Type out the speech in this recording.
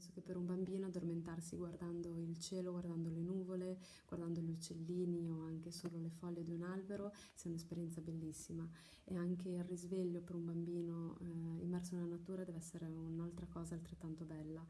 Penso che per un bambino addormentarsi guardando il cielo, guardando le nuvole, guardando gli uccellini o anche solo le foglie di un albero sia un'esperienza bellissima e anche il risveglio per un bambino eh, immerso nella natura deve essere un'altra cosa altrettanto bella.